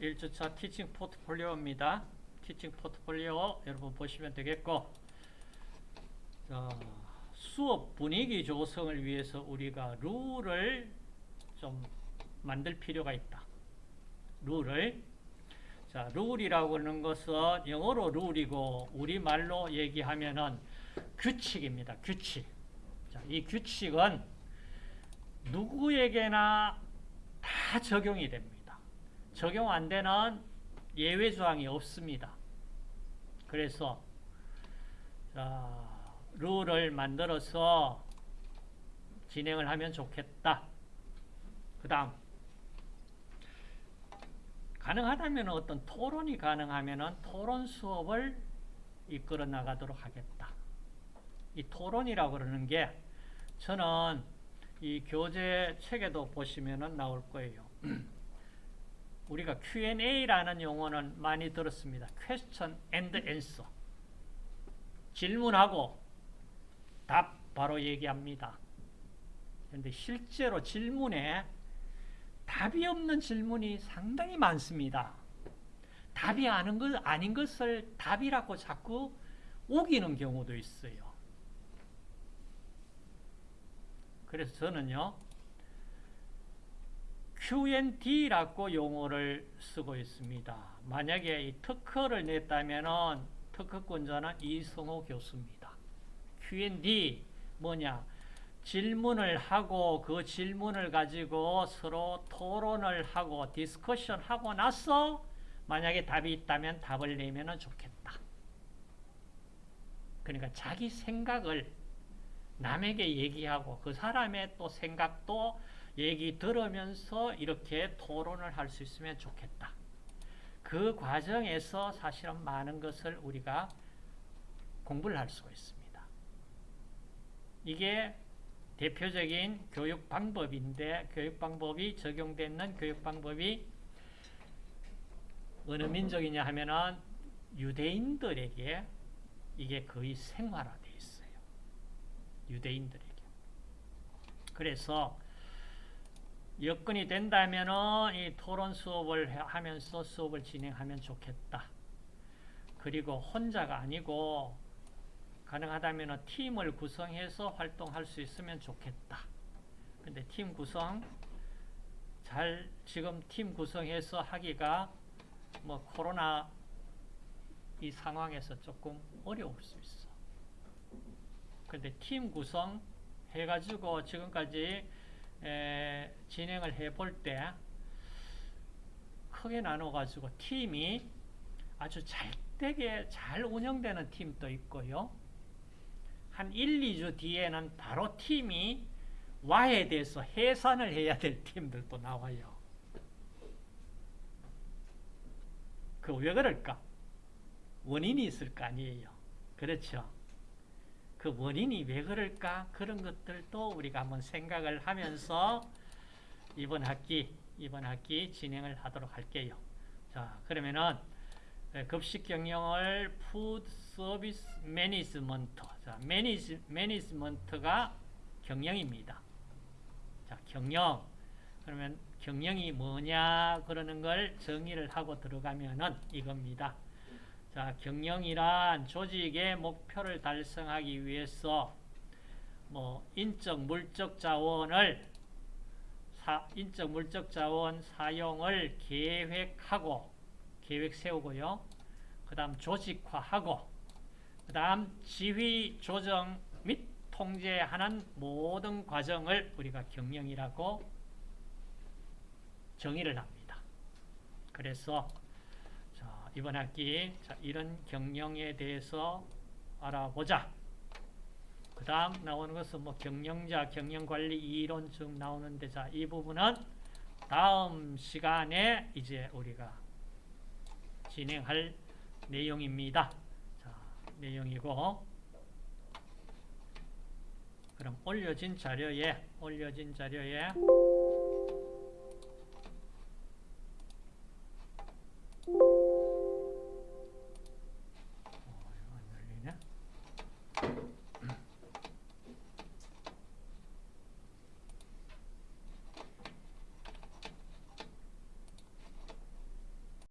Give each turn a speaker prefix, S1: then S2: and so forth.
S1: 1주차 티칭 포트폴리오입니다. 티칭 포트폴리오 여러분 보시면 되겠고 자, 수업 분위기 조성을 위해서 우리가 룰을 좀 만들 필요가 있다. 룰을 자, 룰이라고 하는 것은 영어로 룰이고 우리말로 얘기하면은 규칙입니다. 규칙. 자, 이 규칙은 누구에게나 다 적용이 됩니다. 적용 안 되는 예외 조항이 없습니다. 그래서 자, 룰을 만들어서 진행을 하면 좋겠다. 그 다음 가능하다면 어떤 토론이 가능하면 토론 수업을 이끌어 나가도록 하겠다. 이 토론이라고 그러는 게 저는 이 교재 책에도 보시면 나올 거예요. 우리가 Q&A라는 용어는 많이 들었습니다. Question and Answer. 질문하고 답 바로 얘기합니다. 그런데 실제로 질문에 답이 없는 질문이 상당히 많습니다. 답이 아는 것, 아닌 것을 답이라고 자꾸 우기는 경우도 있어요. 그래서 저는요, Q&D라고 용어를 쓰고 있습니다. 만약에 이 특허를 냈다면 특허권자는 이성호 교수입니다. Q&D 뭐냐? 질문을 하고 그 질문을 가지고 서로 토론을 하고 discussion 하고 나서 만약에 답이 있다면 답을 내면 좋겠다. 그러니까 자기 생각을 남에게 얘기하고 그 사람의 또 생각도 얘기 들으면서 이렇게 토론을 할 수 있으면 좋겠다. 그 과정에서 사실은 많은 것을 우리가 공부를 할 수가 있습니다. 이게 대표적인 교육 방법인데 교육 방법이 적용되는 교육 방법이 어느 민족이냐 하면은 유대인들에게 이게 거의 생활화되어 있어요. 유대인들에게. 그래서 여건이 된다면은 이 토론 수업을 하면서 수업을 진행하면 좋겠다. 그리고 혼자가 아니고 가능하다면 팀을 구성해서 활동할 수 있으면 좋겠다. 근데 팀 구성 잘 지금 팀 구성해서 하기가 뭐 코로나 이 상황에서 조금 어려울 수 있어. 근데 팀 구성 해가지고 지금까지 에, 진행을 해볼 때 크게 나눠가지고 팀이 아주 잘 되게 잘 운영되는 팀도 있고요. 한 1, 2주 뒤에는 바로 팀이 와해돼서 해산을 해야 될 팀들도 나와요. 그 왜 그럴까? 원인이 있을 거 아니에요. 그렇죠? 그 원인이 왜 그럴까? 그런 것들도 우리가 한번 생각을 하면서 이번 학기, 이번 학기 진행을 하도록 할게요. 자, 그러면은 급식 경영을 food service management. 자, manage, management가 경영입니다. 자, 경영. 그러면 경영이 뭐냐 그러는 걸 정의를 하고 들어가면은 이겁니다. 자, 경영이란 조직의 목표를 달성하기 위해서 뭐 인적 물적 자원을 사, 인적 물적 자원 사용을 계획하고 계획 세우고요. 그다음 조직화하고 그다음 지휘 조정 및 통제하는 모든 과정을 우리가 경영이라고 정의를 합니다. 그래서 이번 학기 자, 이런 경영에 대해서 알아보자. 그 다음 나오는 것은 뭐 경영자, 경영관리 이론 쭉 나오는데 자, 이 부분은 다음 시간에 이제 우리가 진행할 내용입니다. 자, 내용이고 그럼 올려진 자료에 올려진 자료에